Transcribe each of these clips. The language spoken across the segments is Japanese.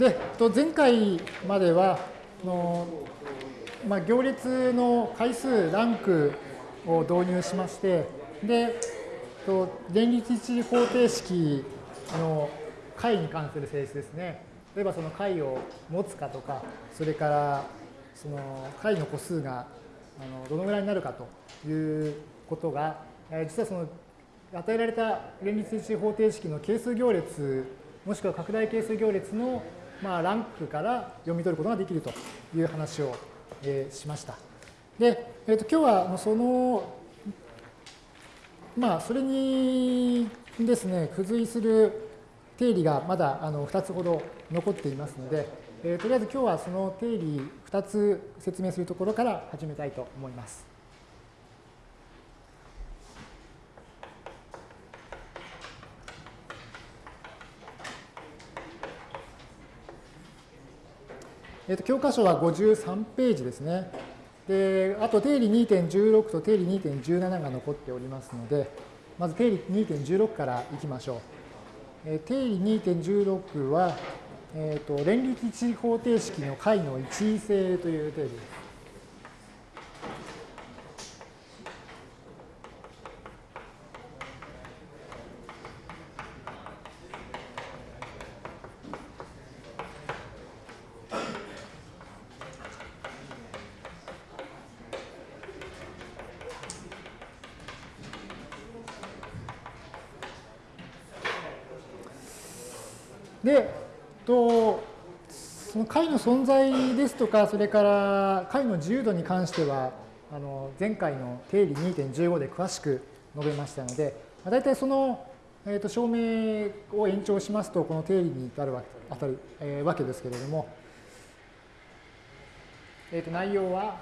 で、前回までは、のまあ、行列の回数、ランクを導入しまして、で、連立一次方程式の解に関する性質ですね。例えばその解を持つかとか、それからその解の個数があのどのぐらいになるかということが、実はその与えられた連立一次方程式の係数行列、もしくは拡大係数行列のまあランクから読み取ることができるという話を、えー、しました。で、えー、と今日はその、まあ、それにですね、付随する定理がまだあの2つほど残っていますので、えー、とりあえず今日はその定理2つ説明するところから始めたいと思います。えー、と教科書は53ページですね。で、あと定理2.16と定理2.17が残っておりますので、まず定理2.16からいきましょう。え定理2.16は、えーと、連立一次方程式の解の一位性という定理です。で、とその解の存在ですとか、それから解の自由度に関しては、あの前回の定理2.15で詳しく述べましたので、大体その、えー、と証明を延長しますと、この定理に至るわけ当たる、えー、わけですけれども、えー、と内容は、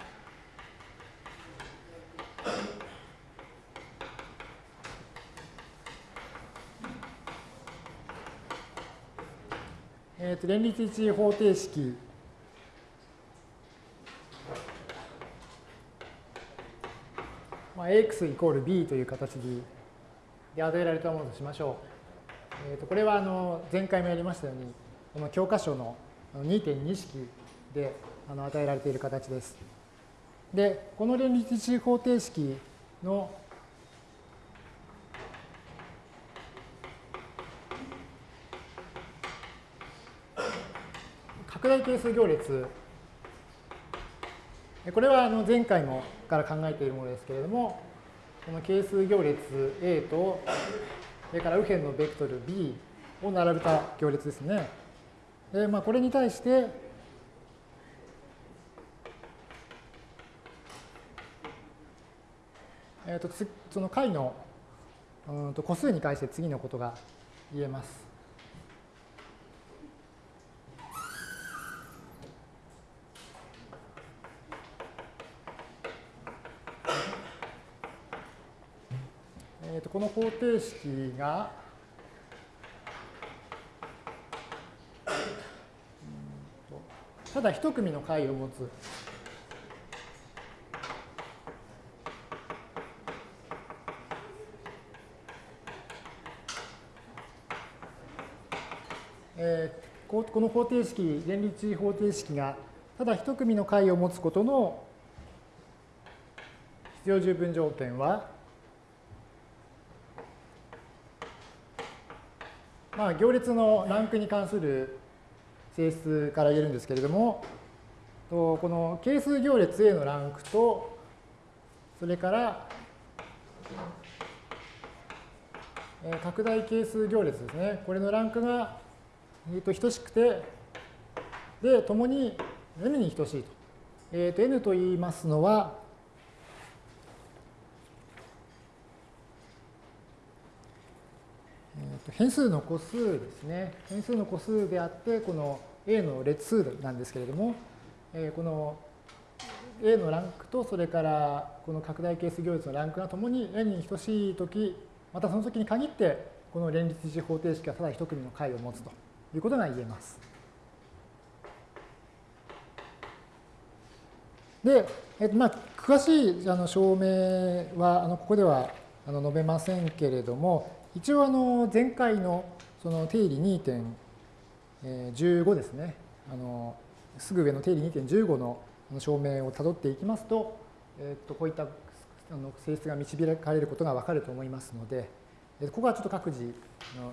えー、と連立一次方程式まあ、x イコール b という形で与えられたものとしましょう。えー、とこれはあの前回もやりましたように、この教科書の2.2式であの与えられている形です。で、この連立一次方程式の拡大係数行列。これはあの前回もから考えているものですけれども、この係数行列 A と、それから右辺のベクトル B を並べた行列ですね。で、まあ、これに対して、えー、とその解のうんと個数に対して次のことが言えます。えー、とこの方程式が、ただ一組の解を持つ。えー、この方程式、連立方程式がただ一組の解を持つことの必要十分条件は、まあ、行列のランクに関する性質から言えるんですけれども、この係数行列 A のランクと、それから拡大係数行列ですね。これのランクが、えー、と等しくて、で、ともに n に等しいと。えー、と n と言いますのは、変数の個数ですね。変数の個数であって、この A の列数なんですけれども、えこの A のランクと、それからこの拡大係数行列のランクがともに n に等しいとき、またその時に限って、この連立一次方程式はただ一組の解を持つということが言えます。で、えっとまあ、詳しいあの証明はあのここではあの述べませんけれども、一応あの前回のその定理2.15ですね。あのすぐ上の定理2.15の証明をたどっていきますと、えっとこういったあの性質が導かれることがわかると思いますので、ここはちょっと各自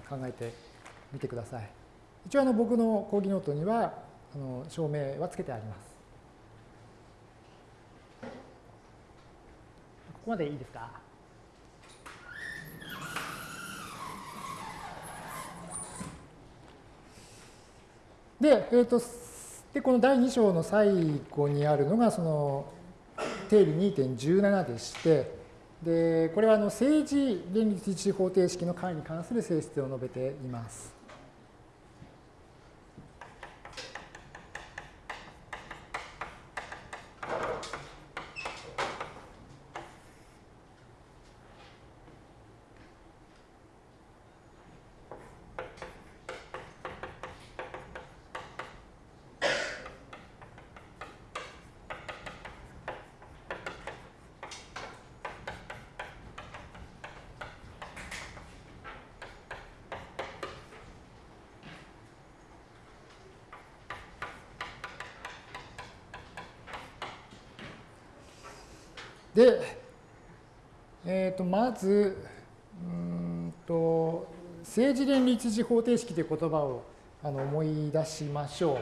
考えてみてください。一応あの僕の講義ノートにはあの証明はつけてあります。ここまでいいですか？で、えーと、でこの第2章の最後にあるのがその定理2.17でしてでこれはあの政治連立一次方程式の解に関する性質を述べています。で、えー、とまずうんと政治連立時方程式という言葉をあの思い出しましょう。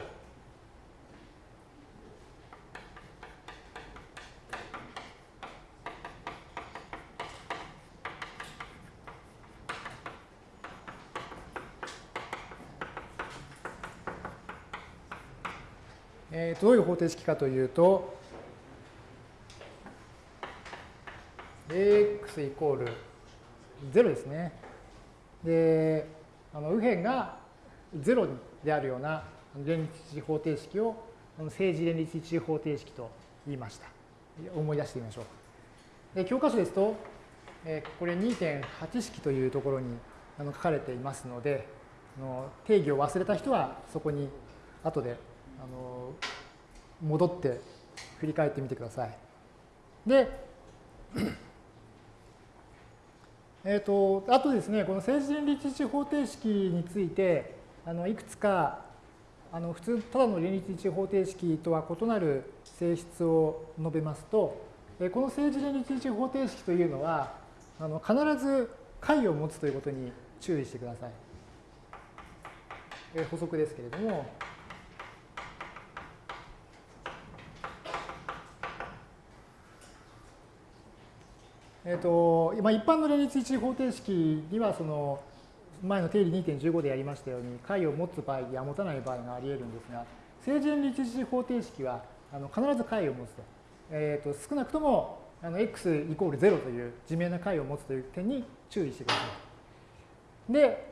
えー、どういう方程式かというと、イコール0ですね。で、あの右辺が0であるような連立一次方程式を政治連立一次方程式と言いました。思い出してみましょう。で教科書ですと、えこれ2.8式というところにあの書かれていますので、の定義を忘れた人はそこに後であの戻って振り返ってみてください。で、えーと、あとですね、この政治連立一方程式について、あのいくつかあの普通、ただの連立一方程式とは異なる性質を述べますと、えこの政治連立一方程式というのは、あの必ず解を持つということに注意してください。え補足ですけれども、えーとまあ、一般の連立一次方程式にはその前の定理2.15でやりましたように解を持つ場合や持たない場合があり得るんですが正連立一次方程式はあの必ず解を持つと,、えーと、少なくともあの x イコール0という自明な解を持つという点に注意してください。で、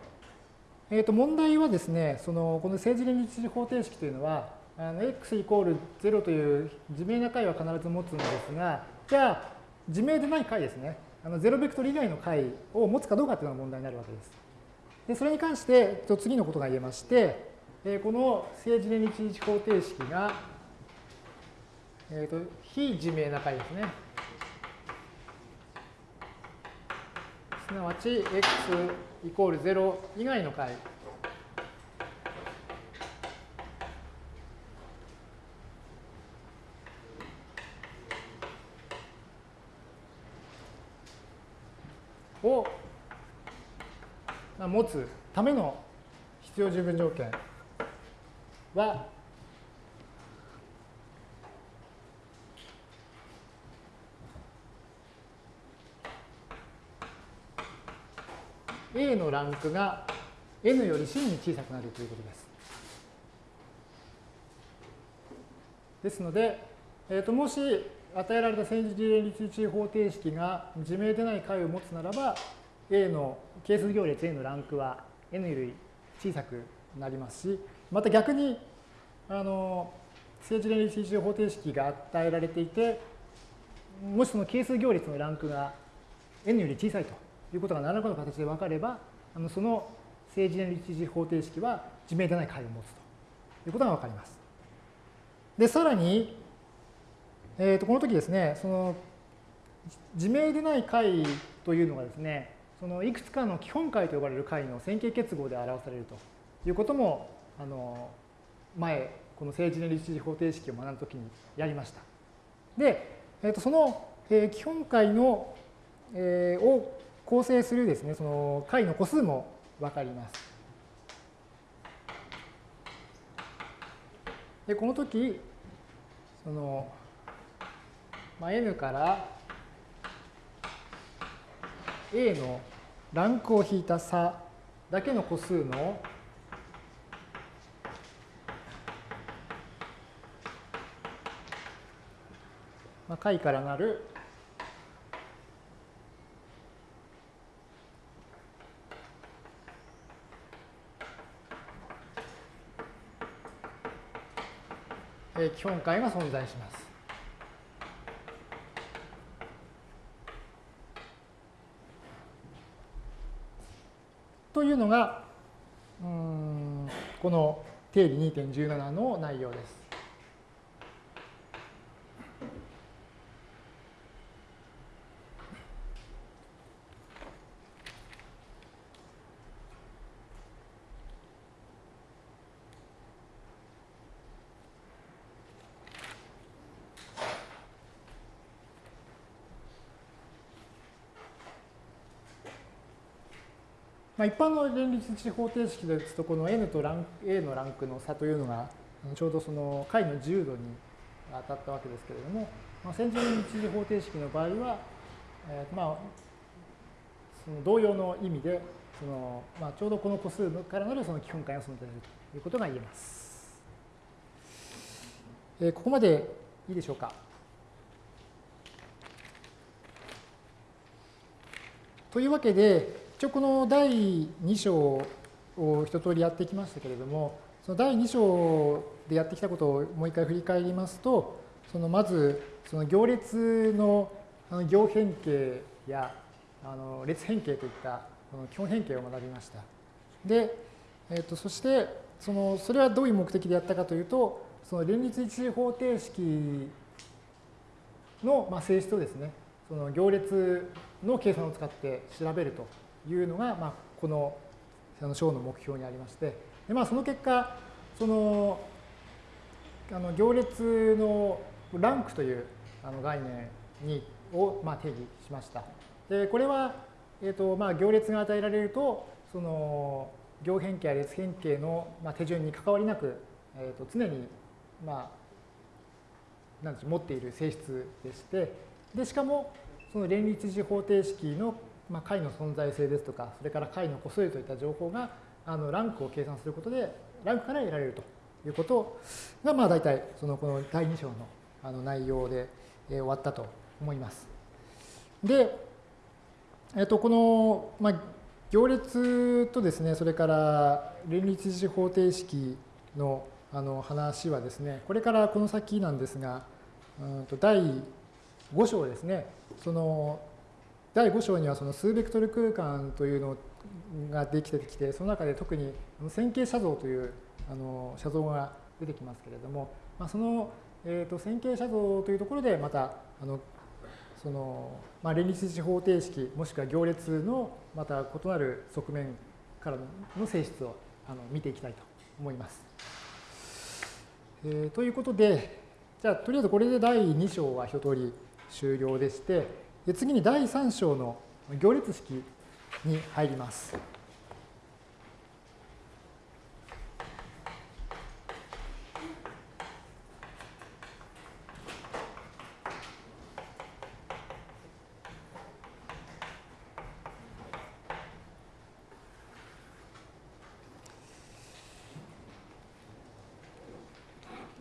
えー、と問題はですねそのこの正連立一次方程式というのはあの x イコール0という自明な解は必ず持つんですがじゃあ自明でない解ですね。あのゼロベクトル以外の解を持つかどうかというのが問題になるわけです。でそれに関して次のことが言えまして、えこの政治連立一方程式が、えーと、非自明な解ですね。すなわち x イコール0以外の解を持つための必要十分条件は「A のランクが N より C に小さくなるということです。ですので、えー、ともし与えられた戦時連立一方程式が自明でない解を持つならば、A の係数行列 A のランクは N より小さくなりますし、また逆に、あの、政治連立一方程式が与えられていて、もしその係数行列のランクが N より小さいということが何らかの形で分かれば、あのその政治連立一方程式は自明でない解を持つということが分かります。で、さらに、えー、とこの時ですね、その自明でない解というのがですね、そのいくつかの基本解と呼ばれる解の線形結合で表されるということもあの前この政治連立地方程式を学ぶときにやりました。で、えー、とその、えー、基本解の、えー、を構成するですねその解の個数も分かります。でこの時その、まあ、n から A のランクを引いた差だけの個数のまあ、解からなる基本解が存在します。というのが、うんこの定理2.17の内容です。まあ、一般の連立地方程式ですと、この n とラン A のランクの差というのが、ちょうどその解の自由度に当たったわけですけれども、まあ、線状連立地方程式の場合は、えー、まあ、その同様の意味で、そのまあ、ちょうどこの個数からなるその基本解が存在するということが言えます。えー、ここまでいいでしょうか？というわけで、一応この第2章を一通りやってきましたけれども、その第2章でやってきたことをもう一回振り返りますと、そのまずその行列の行変形やあの列変形といった基本変形を学びました。で、えー、とそしてそのそれはどういう目的でやったかというと、その連立一次方程式の性質をですね、その行列の計算を使って調べるというのが、まあ、この章の目標にありまして、でまあ、その結果、そのあの行列のランクというあの概念にを、まあ、定義しました。でこれは、えーとまあ、行列が与えられると、その行変形や列変形の、まあ、手順に関わりなく、えー、と常に、まあ、なんでしょう持っている性質でして、でしかもその連立次方程式のまあ、解の存在性ですとか、それから解の個数といった情報があのランクを計算することで、ランクから得られるということが、まあ、大体そのこの第2章のあの内容で、えー、終わったと思います。で、えっ、と、この、まあ、行列とですね、それから連立次方程式のあの話はですね、これからこの先なんですが、うんと第5章ですね、その第5章にはその数ベクトル空間というのができてきて、その中で特に線形写像というあの写像が出てきますけれども、まあ、その、えー、と線形写像というところでまたあのその、まあ、連立地方程式もしくは行列のまた異なる側面からの性質をあの見ていきたいと思います。えー、ということでじゃあとりあえずこれで第2章は一通り終了でしてで次に第3章の行列式に入ります。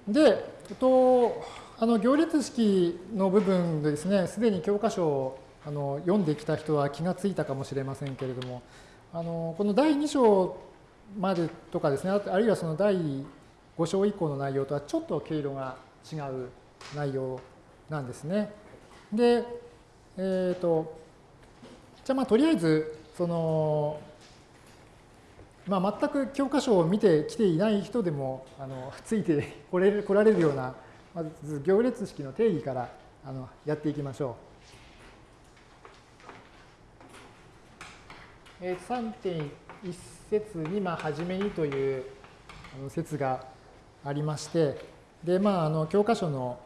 で、えっと、あの行列式の部分ですね、すでに教科書をあの読んできた人は気がついたかもしれませんけれども、あのこの第2章までとかですね、あるいはその第5章以降の内容とはちょっと毛色が違う内容なんですね。で、えっ、ー、と、じゃあまあとりあえず、その、まあ、全く教科書を見てきていない人でもあのついてこれ来られるようなまず行列式の定義からあのやっていきましょう。3.1節に、まあ、初めにという説がありまして、で、まあ、あの教科書の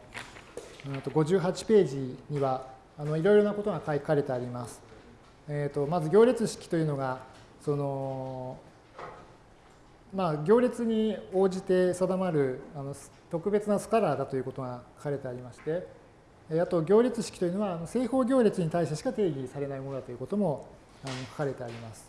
58ページには、あのいろいろなことが書かれてあります。えーと、まず行列式というのが、その、まあ、行列に応じて定まるあの特別なスカラーだということが書かれてありまして、あと行列式というのは正方行列に対してしか定義されないものだということもあの書かれてあります。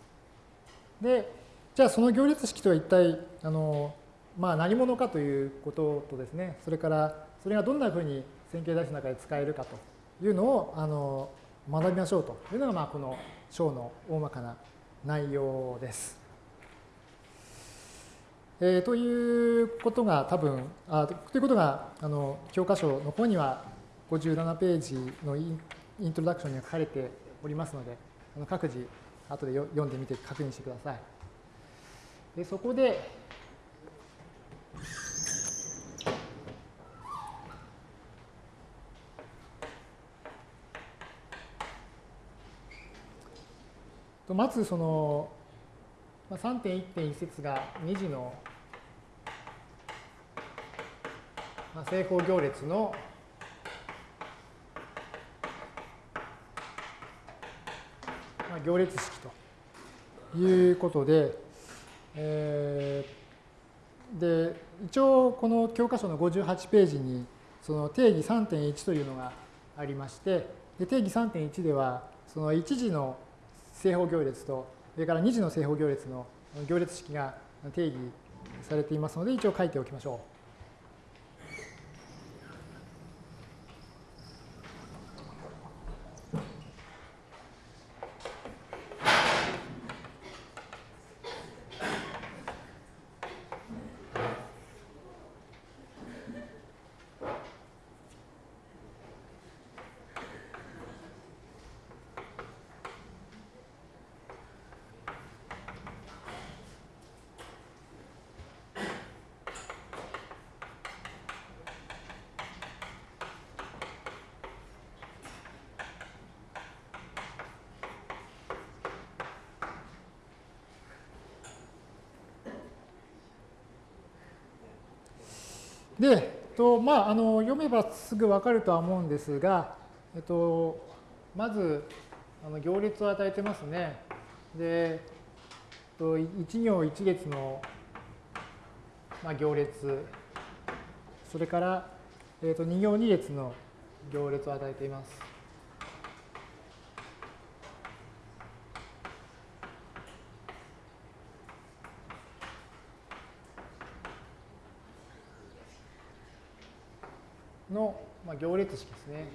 で、じゃあその行列式とは一体あの、まあ、何者かということとですね、それからそれがどんなふうに線形代数の中で使えるかというのをあの学びましょうというのが、まあ、この章の大まかな内容です。えー、ということが多分あということがあの教科書の方には57ページのイントロダクションには書かれておりますのであの各自後で読んでみて確認してください。でそこでまずその3.1.1節が2次の正方行列の行列式ということで、で一応この教科書の58ページにその定義3.1というのがありましてで定義3.1ではその1次の正方行列とそれから2次の正方行列の行列式が定義されていますので一応書いておきましょう。で、とまあ、あの読めばすぐ分かるとは思うんですが、えっと、まずあの行列を与えてますね。で、1行1列の、まあ、行列、それから、えっと、2行2列の行列を与えています。の、行列式ですね。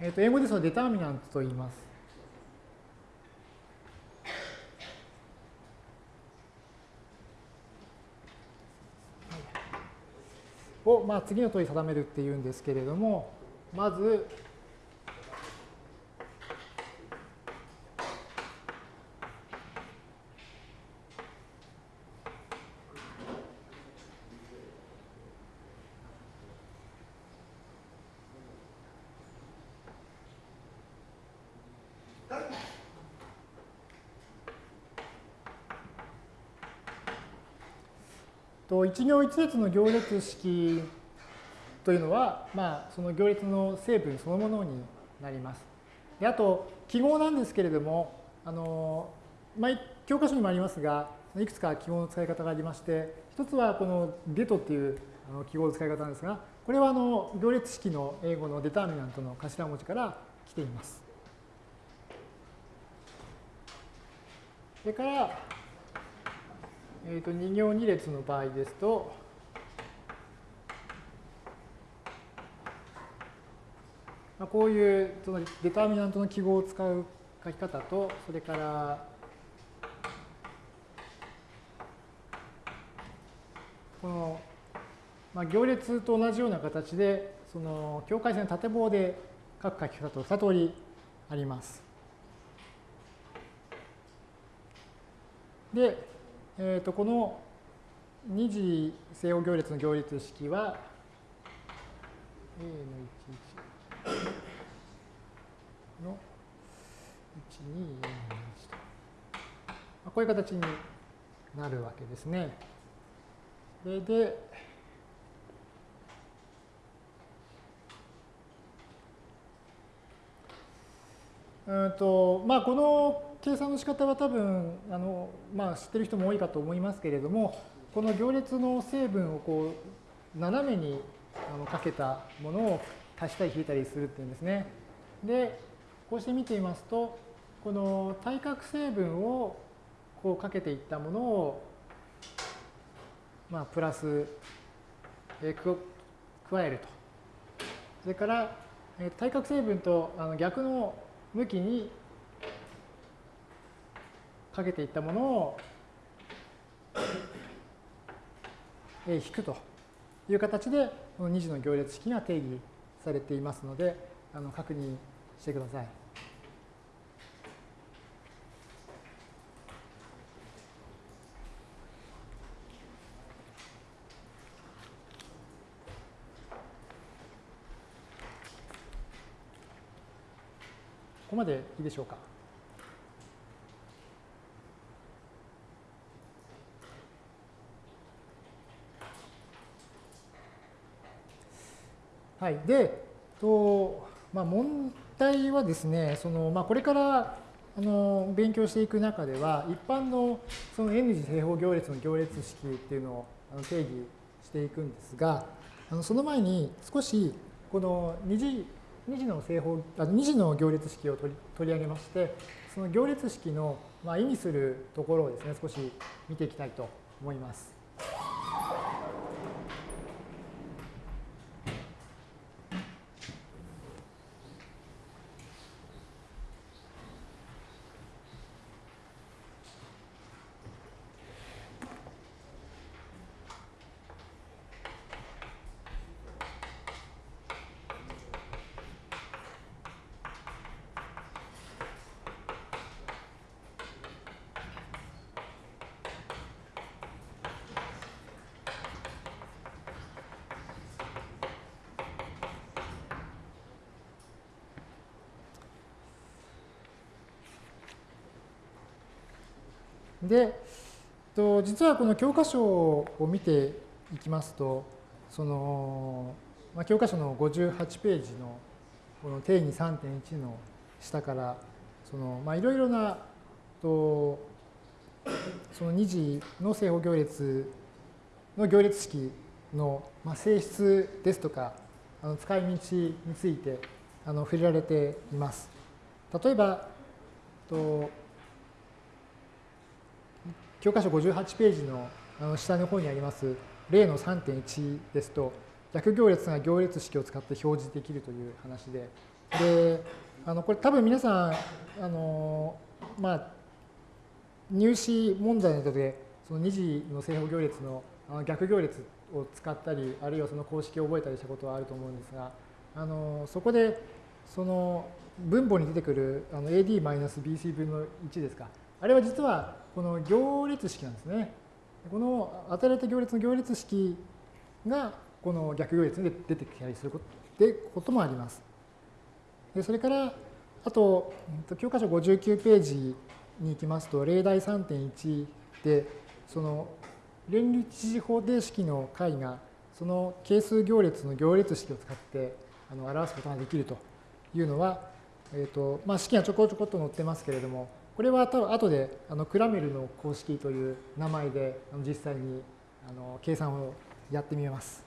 えっ、と英語ですとデターミナントと言います。を、まあ、次の問い定めるっていうんですけれども、まず、と一行一列の行列式というのは、まあ、その行列の成分そのものになります。であと記号なんですけれどもあの、まあ、教科書にもありますがいくつか記号の使い方がありまして一つはこの det っていう記号の使い方なんですがこれはあの行列式の英語の determinant の頭文字から来ています。それからえー、と2行2列の場合ですと、まあ、こういうその determinant の記号を使う書き方と、それから、この、まあ、行列と同じような形で、その境界線縦棒で書く書き方と2通りあります。で、えー、とこの二次正方行列の行列式は a の11の1241と。こういう形になるわけですね。それで、うんとまあ、この計算の仕方は多分あの、まあ、知ってる人も多いかと思いますけれども、この行列の成分をこう斜めにあのかけたものを足したり引いたりするっていうんですね。で、こうして見てみますと、この対角成分をこうかけていったものを、まあ、プラス、え加えると。それから、え対角成分とあの逆の向きにかけていったものを、え引くという形で、この2次の行列式が定義されていますので、あの確認してください。ここまでいいでしょうか？はい、で、とまあ、問題はですね、そのまあ、これからあの勉強していく中では、一般のその N 次正方行列の行列式っていうのを定義していくんですが、あのその前に少しこの二次2次の正方、あ2次の行列式を取り取り上げまして、その行列式の、まあ、意味するところをですね、少し見ていきたいと思います。で、と実はこの教科書を見ていきますと、その、まあ、教科書の58ページのこの定義3.1の下から、その、まあ、いろいろな、とその二次の正方行列の行列式の、まあ、性質ですとか、あの使い道についてあの触れられています。例えば、と教科書58ページのあの下の方にあります例の3.1ですと、逆行列が行列式を使って表示できるという話で、で、あのこれ多分皆さん、あのまあ、入試問題などで、その二次の正方行列の逆行列を使ったり、あるいはその公式を覚えたりしたことはあると思うんですが、あのそこで、その分母に出てくる AD-BC 分の1ですか、あれは実はこの行列式なんですね。この与えられた行列の行列式がこの逆行列で出てきたりすることでこともあります。でそれからあと教科書59ページに行きますと例題3.1でその連立次方程式の解がその係数行列の行列式を使ってあの表すことができるというのは、えーとまあ、式がちょこちょこっと載ってますけれどもこれは多分後であのクラメルの公式という名前で実際にあの計算をやってみます。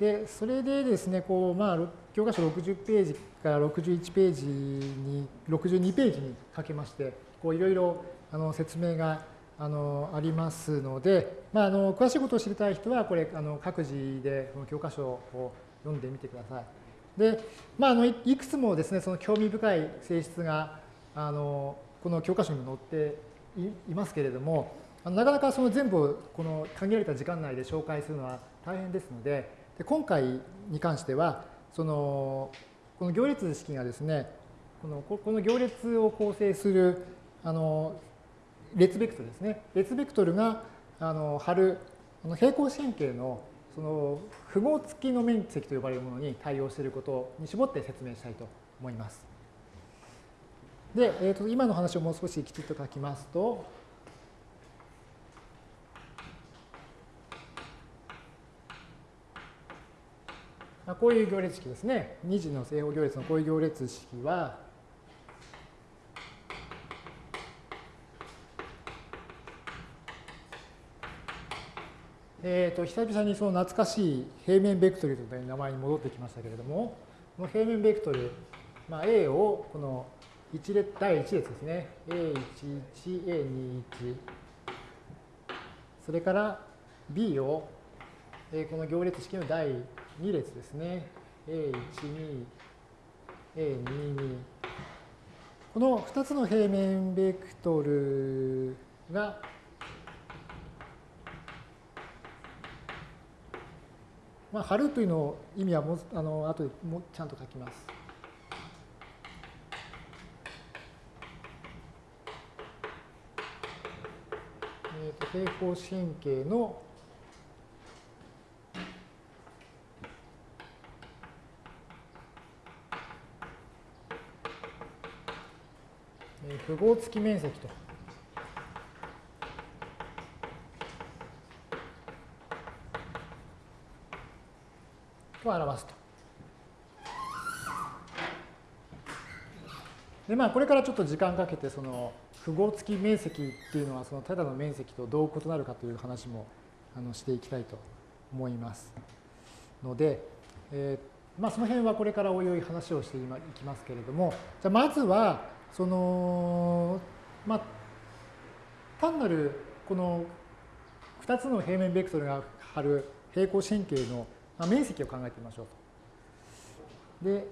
で、それでですね、こう、まあ、教科書60ページから61ページに、62ページにかけまして、こう、いろいろあの説明があのありますので、まあ、あの詳しいことを知りたい人は、これ、あの各自でこの教科書を読んでみてください。で、まあ、あのいくつもですね、その興味深い性質があのこの教科書にも載っていますけれども、なかなかその全部この限られた時間内で紹介するのは大変ですので、で今回に関しては、そのこの行列式がですね、このこの行列を構成するあの列ベクトルですね。列ベクトルがあの貼るあの平行四辺形のその符号付きの面積と呼ばれるものに対応していることに絞って説明したいと思います。で、えー、と今の話をもう少しきちっと書きますと、まあこういう行列式ですね。2次の正方行列のこういう行列式は、えー、と久々にその懐かしい平面ベクトルという名前に戻ってきましたけれども、この平面ベクトル、まあ、A をこの一列第1列ですね。A11、A21、それから B を、えー、この行列式の第2列ですね。A12、A22。この2つの平面ベクトルがまあ、貼るというの意味はもあの後でもちゃんと書きます。ー、と平行四辺形の符号付き面積と。を表すと。でまあこれからちょっと時間かけてその符号付き面積っていうのはそのただの面積とどう異なるかという話もあのしていきたいと思いますので、えー、まあその辺はこれからおいおい話をしていきますけれどもじゃまずはそのまあ単なるこの2つの平面ベクトルが張る平行四辺形の、面積を考えてみましょうと。で、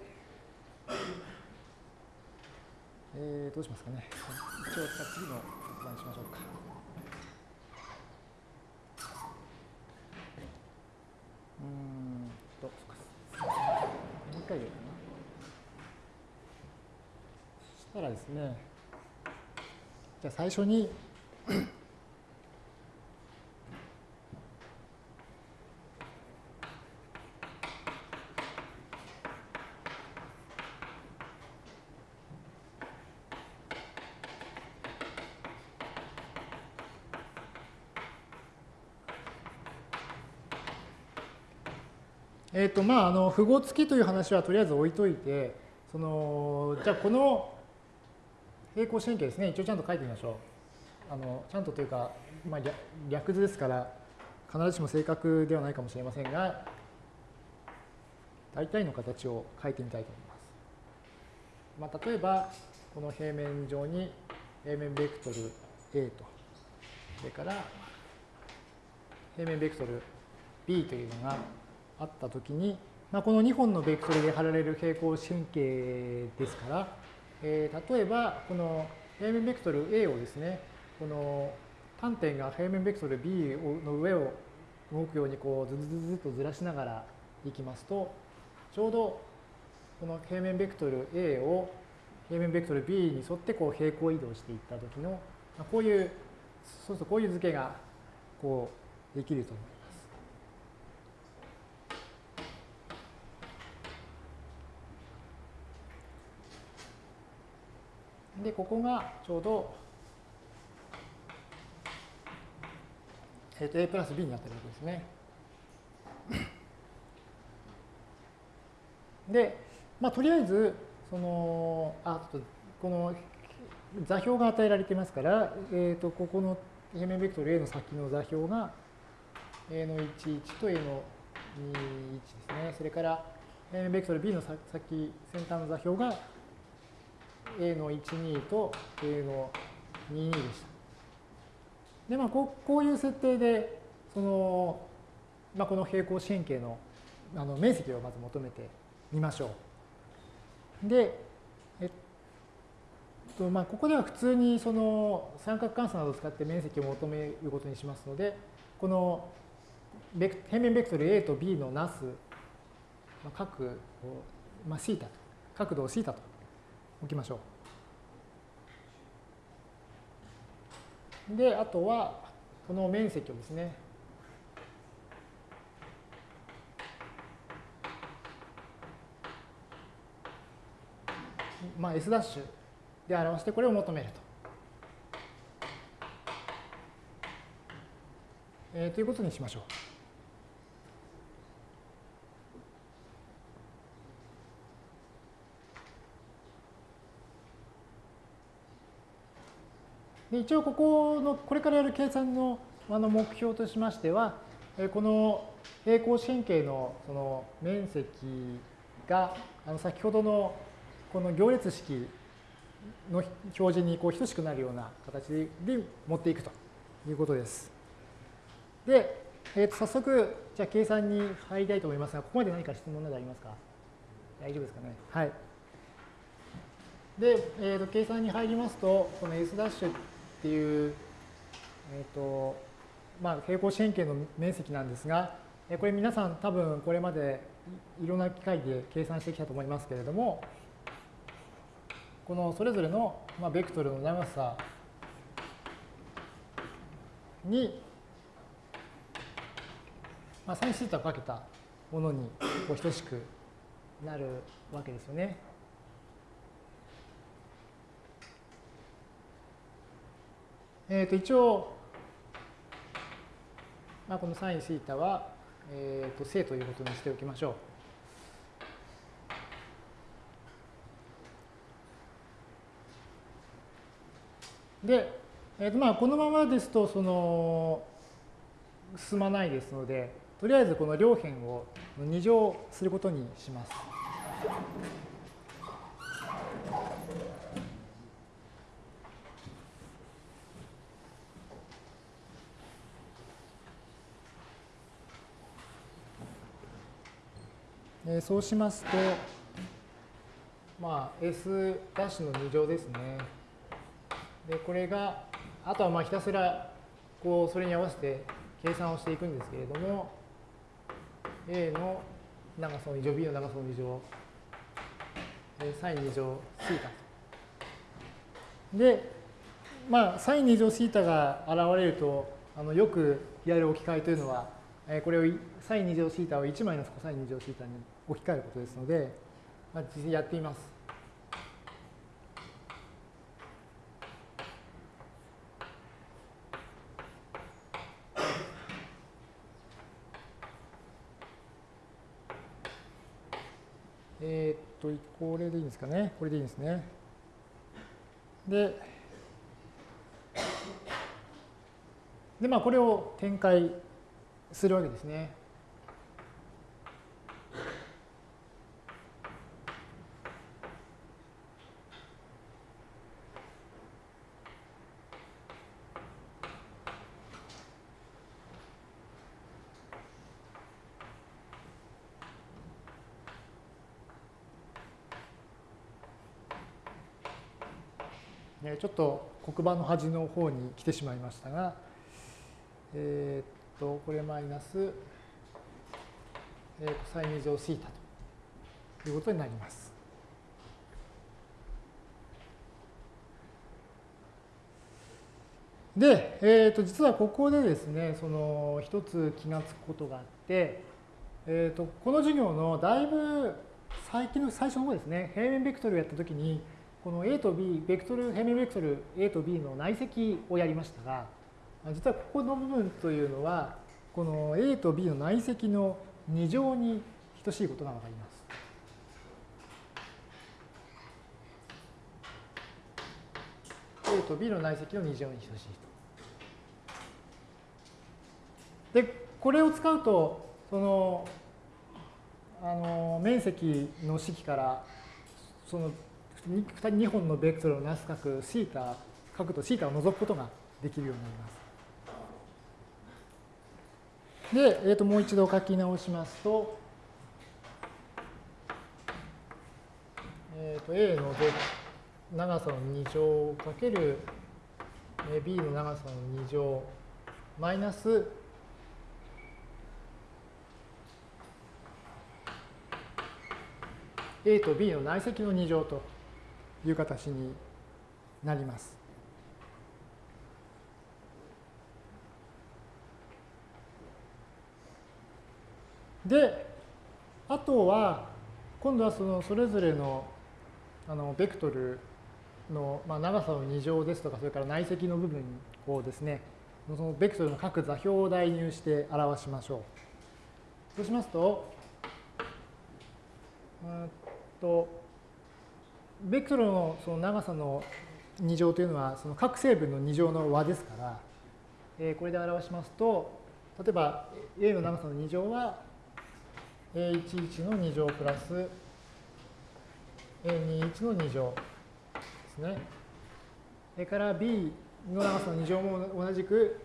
えー、どうしますかね。一応、次の説明しましょうか。うんと、もう一回言うかな。そしたらですね、じゃあ最初にとまああの符号付きという話はとりあえず置いといてそのじゃあこの平行四辺形ですね。一応ちゃんと書いてみましょう。あのちゃんとというか、まあ、略図ですから必ずしも正確ではないかもしれませんが大体の形を書いてみたいと思います、まあ、例えばこの平面上に平面ベクトル A と。それから平面ベクトル B というのがあったときに、まあ、この2本のベクトルで貼られる平行四辺形ですから、えー、例えばこの平面ベクトル A をですね、この端点が平面ベクトル B の上を動くようにこうズズズズとずらしながらいきますと、ちょうどこの平面ベクトル A を平面ベクトル B に沿ってこう平行移動していった時の、こういう、そうするとこういう図形がこうできると思います。で、ここがちょうど、えっ、ー、と、a プラス b になってるわけですね。で、まあ、とりあえず、その、あ、この座標が与えられていますから、えっ、ー、と、ここの平面ベクトル A の先の座標が A の11と A の21ですね。それから平面ベクトル B の先、先端の座標が A の12と A の22でした。で、まあ、こうこういう設定で、その、まあ、この平行四辺形のあの面積をまず求めてみましょう。で、えっと、まあ、ここでは普通にその三角関数などを使って面積を求めることにしますので、この平面ベクトル A と B のなすまあ角を、まあ、θ と、角度を θ と置きましょう。で、あとは、この面積をですね、まあ、S' で表してこれを求めると。えー、ということにしましょう。一応ここのこれからやる計算のあの目標としましてはこの平行四辺形のその面積があの先ほどのこの行列式の表示にこう等しくなるような形で持っていくということです。で、えー、と早速じゃあ計算に入りたいと思いますがここまで何か質問などありますか？大丈夫ですかね？はい。で、えー、と計算に入りますとこの S' ってっていう、えーとまあ、平行四辺形の面積なんですが、これ皆さん多分これまでいろんな機械で計算してきたと思いますけれども、このそれぞれの、まあ、ベクトルの長さに、まあ、サインシータをかけたものにこう等しくなるわけですよね。えー、と一応、まあ、このサインシータは、えー、と正ということにしておきましょう。で、えー、とまあこのままですとその進まないですので、とりあえずこの両辺を2乗することにします。えー、そうしますと、まあ、S' の2乗ですね。で、これが、あとはまあひたすら、こう、それに合わせて計算をしていくんですけれども、A の長さの2乗、B の長さの2乗、サイン2乗、シータで、まあ、サイン2乗シータが現れると、あのよくやる置き換えというのは、これをサイン2乗シータを1マイナスコサイン2乗シータに置き換えることですので、まあ、実際やってみます。えっと、これでいいんですかね。これでいいんですね。で、で、まあ、これを展開するわけですね。ちょっと黒板の端の方に来てしまいましたが、えー、っと、これマイナス、えー、サイン2乗シータということになります。で、えー、と実はここでですね、その一つ気がつくことがあって、えー、とこの授業のだいぶ最近の最初の方ですね、平面ベクトルをやったときに、この A と B、ベクトル、平面ベクトル A と B の内積をやりましたが、実はここの部分というのは、この A と B の内積の2乗に等しいことがわかります。A と B の内積の2乗に等しいと。で、これを使うと、その、あの、面積の式から、その 2, 本のベクトルをなす角シータ角とシータを除くことができるようになります。で、えー、ともう一度書き直しますと、えー、と A の長さの2乗かける B の長さの2乗マイナス A と B の内積の2乗という形になります。であとは今度はそのそれぞれのあのベクトルの、まあ、長さの2乗ですとかそれから内積の部分をですねそのベクトルの各座標を代入して表しましょう。そうしますと、えっとベクトルのその長さの2乗というのはその各成分の2乗の和ですから、えー、これで表しますと例えば A の長さの2乗は A11 の2乗プラス A21 の2乗ですね。それから B の長さの2乗も同じく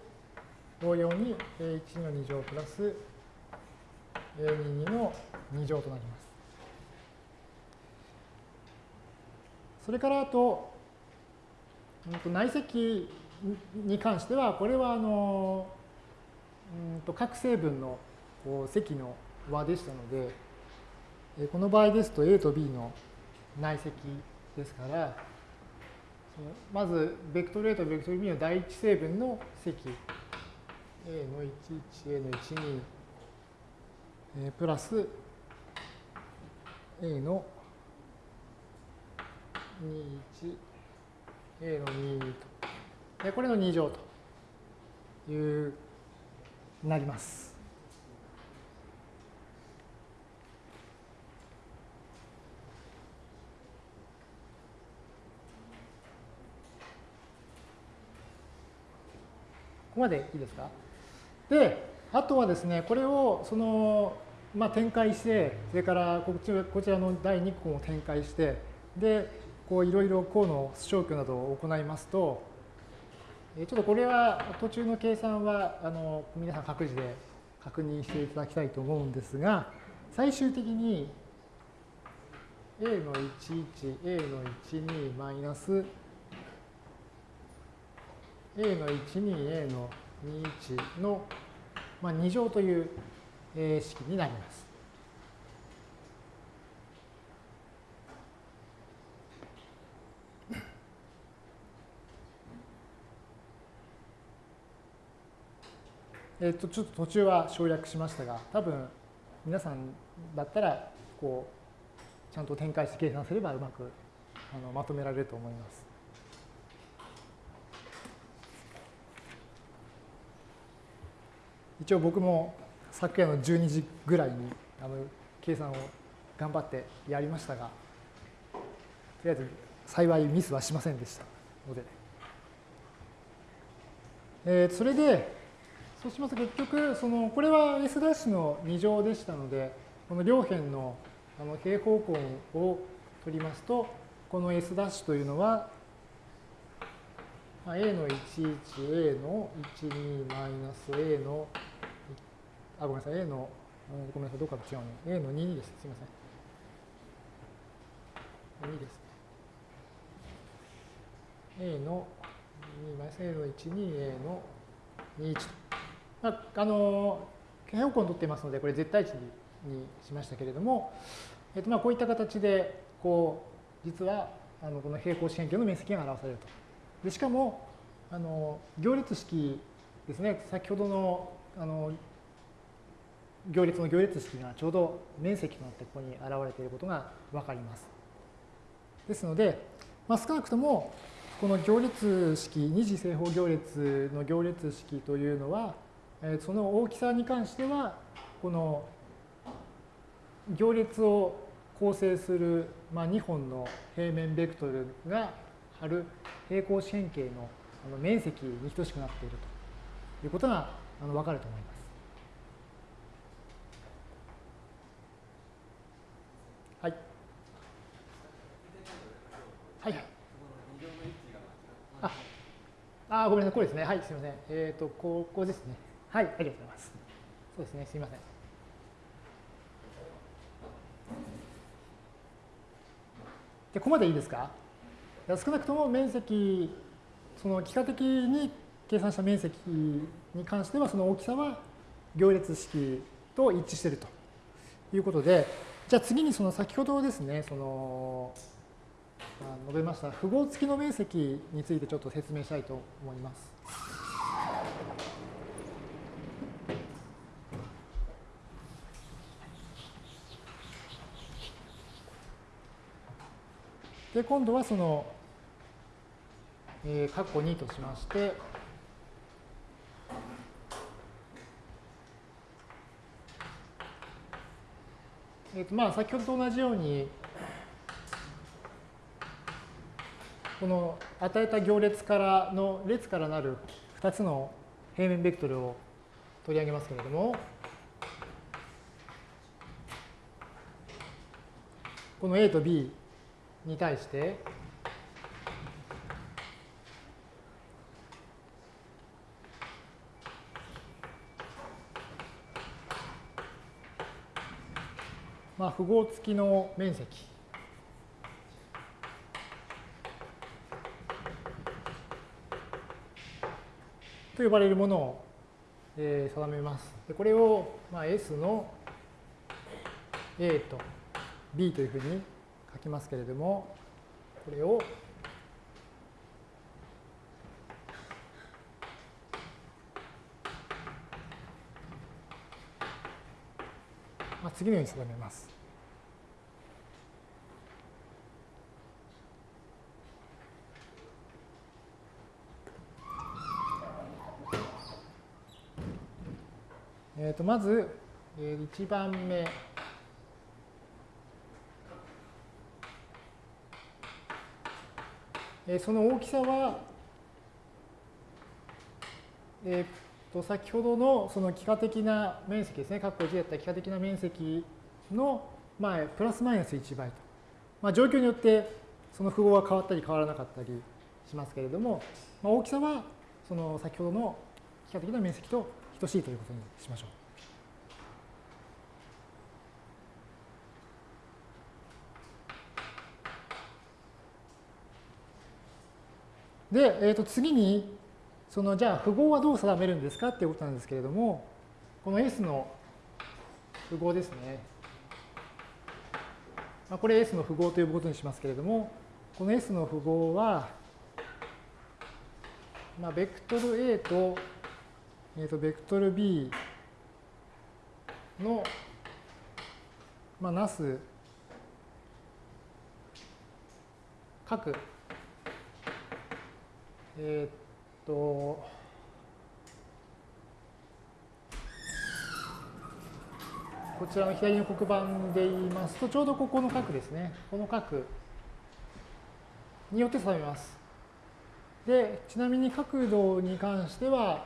同様に A1 の2乗プラス A22 の2乗となります。それからあと、内積に関しては、これはあの、うんと各成分の積の和でしたので、この場合ですと A と B の内積ですから、まず、ベクトル A とベクトル B の第一成分の積 A の11、A の12、プラス A の21、A の2と。で、これの2乗という、なります。ここまでいいですか？で、あとはですね、これをその、まあ、展開して、それからこちらの第2項を展開して、で、こういろいろ項の消去などを行いますと、ちょっとこれは途中の計算はあの皆さん各自で確認していただきたいと思うんですが、最終的に a の11、a の12マイナス a の12、a の21の、2乗という式になります。えっと、ちょっと途中は省略しましたが、多分皆さんだったら、こう、ちゃんと展開して計算すればうまくあのまとめられると思います。一応僕も昨夜の12時ぐらいにあの計算を頑張ってやりましたが、とりあえず幸いミスはしませんでしたので。えー、それで、そうしますと結局、その、これは S' の2乗でしたので、この両辺のあの平方根を取りますと、この S' というのは、A の11、A の12マイナス A の、あ、ごめんなさい、A の、ごめんなさい、どうかと違うね。A の22です。すみません。2ですね。A の2マイナス A の12、A の21と。まあ、あの平方根を取っていますので、これ絶対値にしましたけれども、えっと、まあこういった形で、こう、実はあのこの平行四辺形の面積が表されると。でしかも、あの行列式ですね、先ほどのあの行列の行列式がちょうど面積となってここに現れていることが分かります。ですので、まあ、少なくともこの行列式、二次正方行列の行列式というのは、その大きさに関しては、この行列を構成する、まあ、2本の平面ベクトルが貼る平行四辺形の面積に等しくなっているということがわかると思います。はい。はいはい。あ、あごめんなさい、これですね。はい、すみません。えっ、ー、と、ここですね。はい、ありがとうございます。そうですね、すみません。で、ここまでいいですか？少なくとも面積、その幾何的に計算した面積に関しては、その大きさは行列式と一致しているということで、じゃあ次にその先ほどですね、その、述べました符号付きの面積についてちょっと説明したいと思います。で、今度はその、えー、括弧2としまして、えーとまあ、先ほどと同じように、この与えた行列からの列からなる2つの平面ベクトルを取り上げますけれども、この A と B に対して、まあ、符号付きの面積と呼ばれるものを、えー、定めます。これを、まあ、S の A と B というふうに書きますけれども、これをまあ、次のように定めます。えー、とまず、1番目。え、その大きさは、えー、と先ほどのその幾何的な面積ですね、括弧1だった幾何的な面積の、まあ、プラスマイナス1倍と。まあ、状況によってその符号は変わったり変わらなかったりしますけれども、まあ、大きさはその先ほどの幾何的な面積と等しいということにしましょう。で、えー、と次に、そのじゃあ符号はどう定めるんですかっていうことなんですけれども、この S の符号ですね。まあ、これ S の符号ということにしますけれども、この S の符号は、まあ、ベクトル A とえーと、ベクトル B の、まあ、なす各、えっ、と、こちらの左の黒板で言いますと、ちょうどここの角ですね。この角によって定めます。で、ちなみに角度に関しては、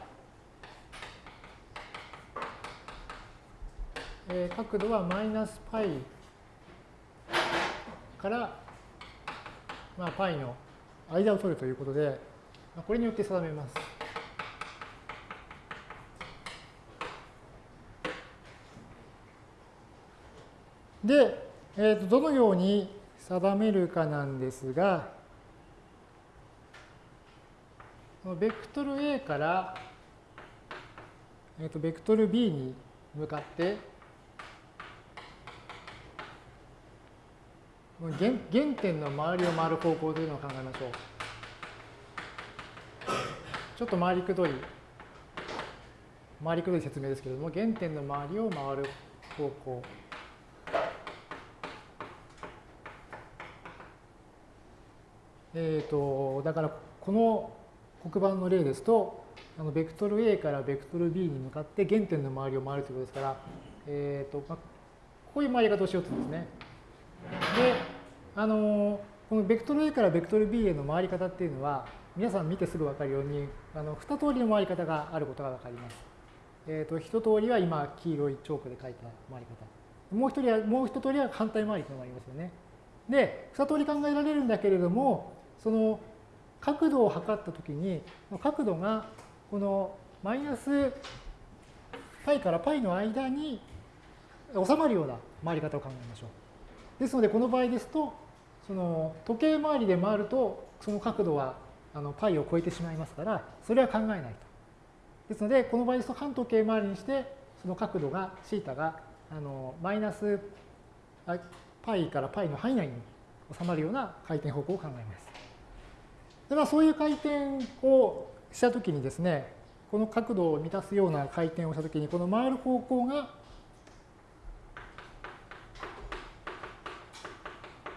えー、角度はマイナス π から、まあ、π の間を取るということで、これによって定めます。で、えー、とどのように定めるかなんですが、ベクトル A から、えー、とベクトル B に向かって原原点の周りを回る方向というのを考えましょう。ちょっと回りくどい、回りくどい説明ですけれども、原点の周りを回る方向。えっ、ー、と、だからこの黒板の例ですと、あのベクトル A からベクトル B に向かって原点の周りを回るということですから、えっ、ー、とまあ、こういう回り方をしようとですね。で、あのこのベクトル A からベクトル B への回り方っていうのは、皆さん見てすぐ分かるように、あの2通りの回り方があることが分かります。えっ、ー、と、一通りは今、黄色いチョークで書いた回り方。もう一人は、もう一通りは反対回りというのがありますよね。で、2通り考えられるんだけれども、その角度を測ったときに、角度がこのマイナス π から π の間に収まるような回り方を考えましょう。ですので、この場合ですと、その時計回りで回ると、その角度はあの π を超えてしまいますから、それは考えないと。ですので、この場合ですと半時計回りにして、その角度が、θ があのマイナス π から π の範囲内に収まるような回転方向を考えます。でまあ、そういう回転をしたときにですね、この角度を満たすような回転をしたときに、この回る方向が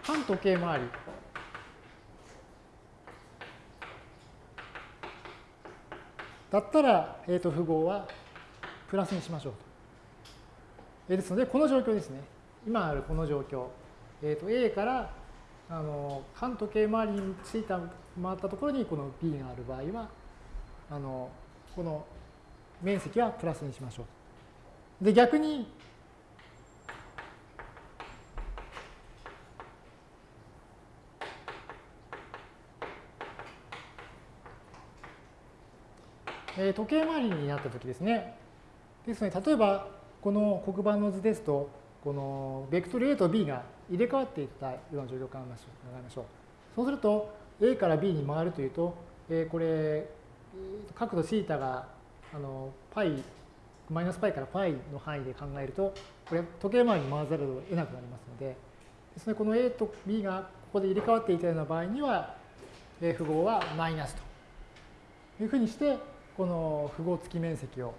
半時計回り だったら、えー、と符号はプラスにしましょうと。えー、ですので、この状況ですね。今あるこの状況。えー、と A からあの反時計回りについた回ったところにこの B がある場合はあのこの面積はプラスにしましょう。で逆にえ時計回りになったときですね。ですので、例えば、この黒板の図ですと、このベクトル A と B が入れ替わっていったような状況を考えましょう。そうすると、A から B に回るというと、えこれ、角度 θ があの π、マイナス π から π の範囲で考えると、これ時計回りに回ざるを得なくなりますので、ですので、この A と B がここで入れ替わっていたような場合には、符号はマイナスというふうにして、 この符号付き面積を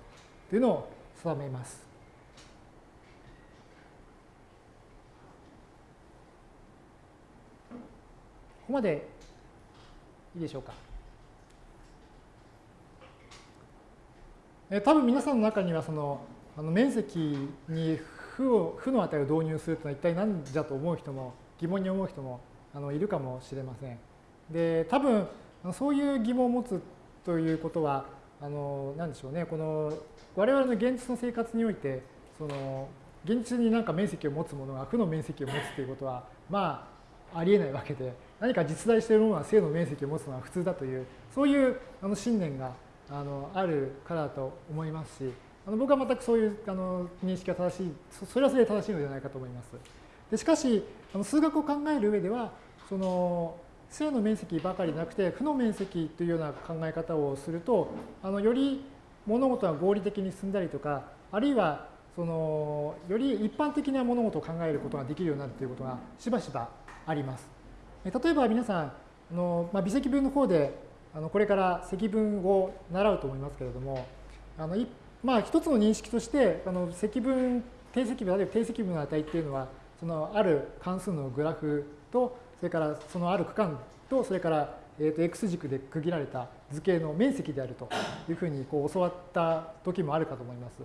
というのを定めます。ここまでいいでしょうか。え多分皆さんの中にはそのあの面積に負を負の値を導入するというのは一体何じゃと思う人も疑問に思う人もあのいるかもしれません。で多分そういう疑問を持つということはあのなんでしょうねこの我々の現実の生活においてその現実になんか面積を持つものが負の面積を持つということはまあありえないわけで何か実在しているものは正の面積を持つのが普通だというそういうあの信念があのあるからだと思いますしあの僕は全くそういうあの認識が正しいそれはそれで正しいのではないかと思います。でしかしあの数学を考える上ではその正の面積ばかりなくて負の面積というような考え方をするとあのより物事が合理的に進んだりとかあるいはそのより一般的な物事を考えることができるようになるということがしばしばあります。例えば皆さんあの、まあ、微積分の方であのこれから積分を習うと思いますけれどもあのまあ、一つの認識としてあの積分定積分あるいは定積分の値っていうのはそのある関数のグラフとそれからそのある区間と、それから、えー、と x 軸で区切られた図形の面積であるというふうにこう教わった時もあるかと思います。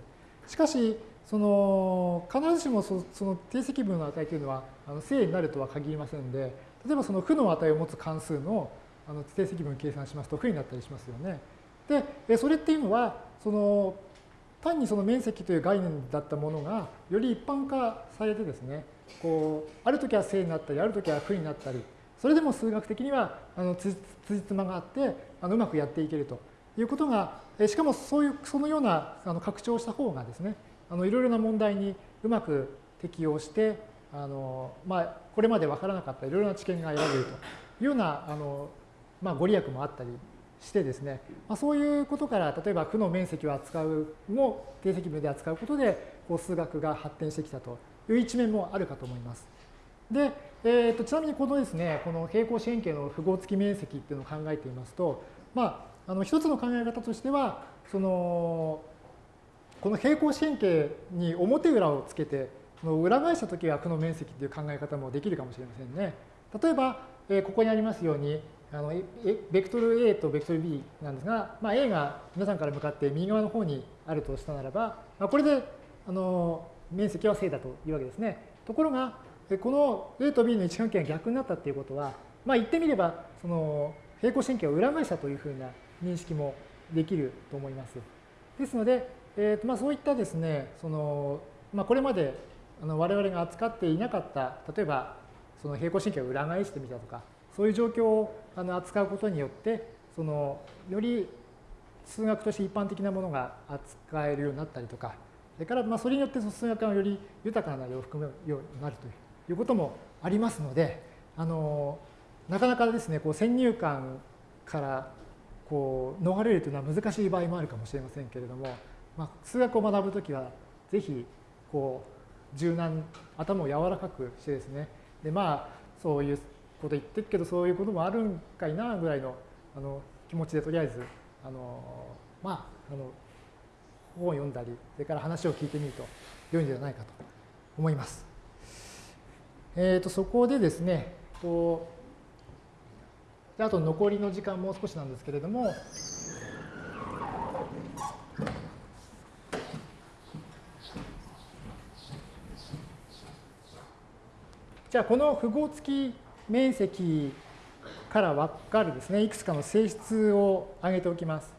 しかし、その必ずしもその定積分の値というのはあの正になるとは限りませんで、例えばその負の値を持つ関数のあの定積分を計算しますと負になったりしますよね。で、それっていうのは、その単にその面積という概念だったものがより一般化されてですね、こうある時は正になったりある時は負になったりそれでも数学的にはあのつじつまがあってあのうまくやっていけると。いうことがしかもそういうそのようなあの拡張した方がですねあのいろいろな問題にうまく適用してあの、まあ、これまで分からなかったいろいろな知見が得られると。いうようなあの、まあ、ご利益もあったりしてですね、まあ、そういうことから例えば負の面積を扱うも定積分で扱うことでこう数学が発展してきたと。いう一面もあるかと思います。で、えーと、ちなみにこのですね、この平行四辺形の符号付き面積っていうのを考えていますと、まあ、あの一つの考え方としては、そのこの平行四辺形に表裏をつけて、その裏返したときは負の面積っていう考え方もできるかもしれませんね。例えば、えー、ここにありますように、あのベクトル A とベクトル B なんですが、まあ、A が皆さんから向かって右側の方にあるとしたならば、まあ、これであの面積は正だというわけですね。ところが、この A と B の位置関係が逆になったっていうことは、まあ言ってみれば、その平行神経を裏返したというふうな認識もできると思います。ですので、えーとまあ、そういったですね、そのまあ、これまであの我々が扱っていなかった、例えばその平行神経を裏返してみたとか、そういう状況をあの扱うことによって、そのより数学として一般的なものが扱えるようになったりとか、それからまあそれによって数学がより豊かな内容を含むようになるということもありますので、あのなかなかですね、こう先入観からこう逃れるというのは難しい場合もあるかもしれませんけれども、まあ、数学を学ぶときはぜひこう柔軟頭を柔らかくしてですねでまあそういうこと言ってるけどそういうこともあるんかいなぐらいのあの気持ちでとりあえずあのまああの本を読んだり、それから話を聞いてみると良いんじゃないかと思います。えー、とそこでですね、とあと残りの時間もう少しなんですけれども、じゃあこの符号付き面積から分かるですね、いくつかの性質を挙げておきます。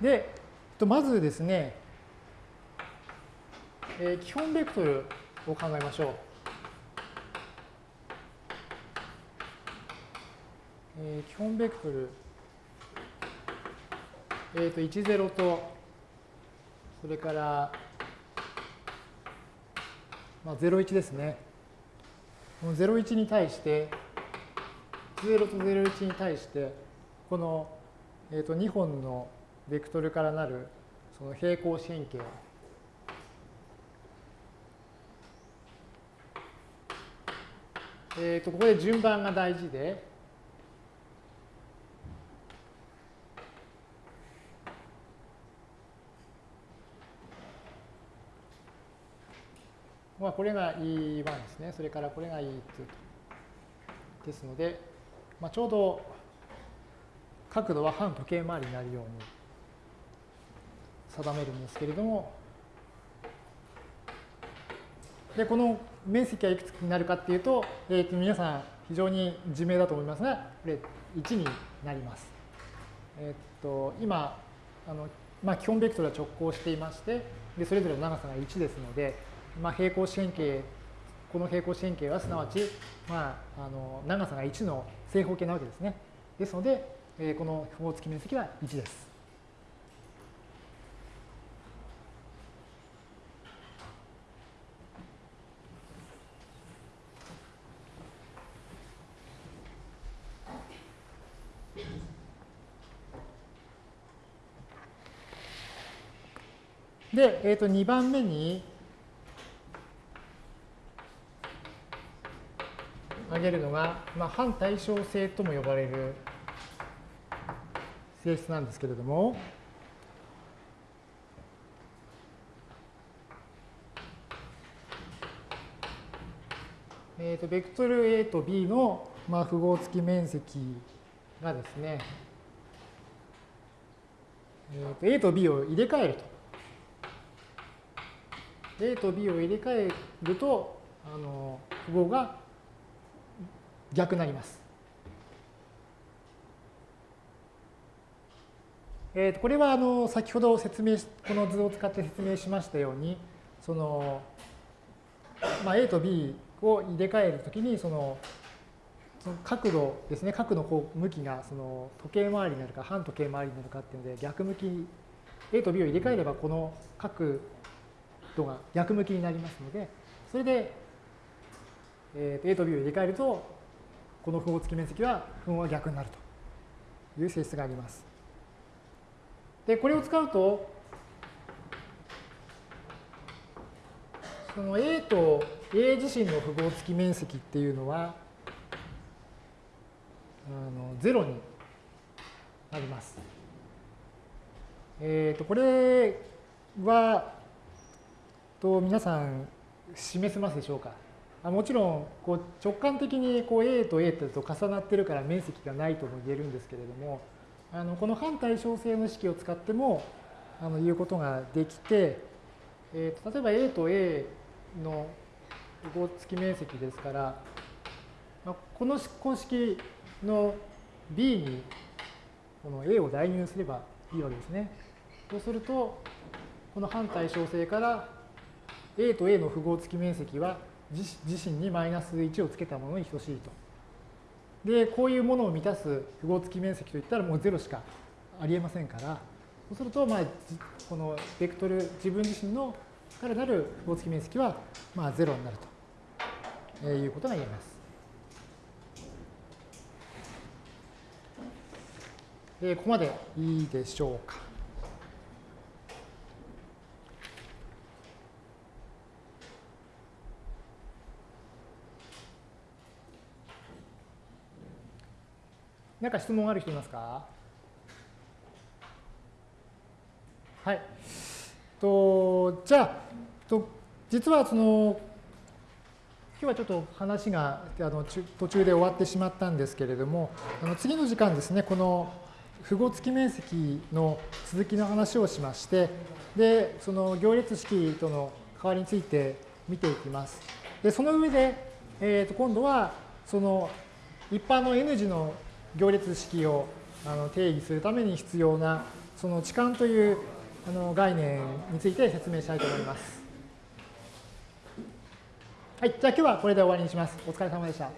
で、まずですね、えー、基本ベクトルを考えましょう。えー、基本ベクトル、えー、と10と、それから、まあ、01ですね。この01に対して、0と01に対して、この、えー、と2本のベクトルからなるその平行四辺形えー、とここで順番が大事で、まあ、これが E1 ですね。それからこれが E2 と。ですので、まあ、ちょうど角度は反時計回りになるように定めるんですけれども、で、この面積はいくつになるかっていうと、えー、と皆さん非常に自明だと思いますが、これ1になります。えっ、と、今、あのまあ、基本ベクトルは直行していまして、でそれぞれの長さが1ですので、まあ、平行四辺形、この平行四辺形はすなわち、まあ、あの長さが1の正方形なわけですね。ですので、えー、この符号付き面積は1です。で、えー、と2番目に挙げるのが、まあ、反対称性とも呼ばれる性質なんですけれども、えー、とベクトル A と B の、まあ、符号付き面積がですね、えー、と A と B を入れ替えると。A と B を入れ替えると、あの符号が逆になります。えー、とこれはあの先ほど説明この図を使って説明しましたようにその、まあ、A と B を入れ替えるときにそのその角度ですね角の向きがその時計回りになるか反時計回りになるかっていうので逆向き A と B を入れ替えればこの角度が逆向きになりますので、それで、えー、A と B を入れ替えると、この符号付き面積は符号が逆になるという性質があります。で、これを使うと、その A と A 自身の符号付き面積っていうのは、あの0になります。えっ、ー、と、これは、と皆さん示せますでしょうか？あもちろんこう直感的にこう A と A と重なってるから面積がないとも言えるんですけれどもあのこの反対称性の式を使ってもあの言うことができて、えー、と例えば A と A の符号付き面積ですから、まあ、この公式の B にこの A を代入すればいいわけですね。そうするとこの反対称性から A と A の符号付き面積は自身にマイナス1をつけたものに等しいと。で、こういうものを満たす符号付き面積といったらもう0しかありえませんから、そうすると、まあ、このベクトル、自分自身のからなる符号付き面積は、まあ、0になるということが言えます。ここまでいいでしょうか。何か質問ある人いますか？はい。とじゃあと実はその今日はちょっと話があの途中で終わってしまったんですけれどもあの次の時間ですねこの符号付き面積の続きの話をしましてでその行列式との関わりについて見ていきます。でその上で、えー、と今度はその一般の N 字の行列式をあの定義するために必要なその置換というあの概念について説明したいと思います。はい、じゃあ今日はこれで終わりにします。お疲れ様でした。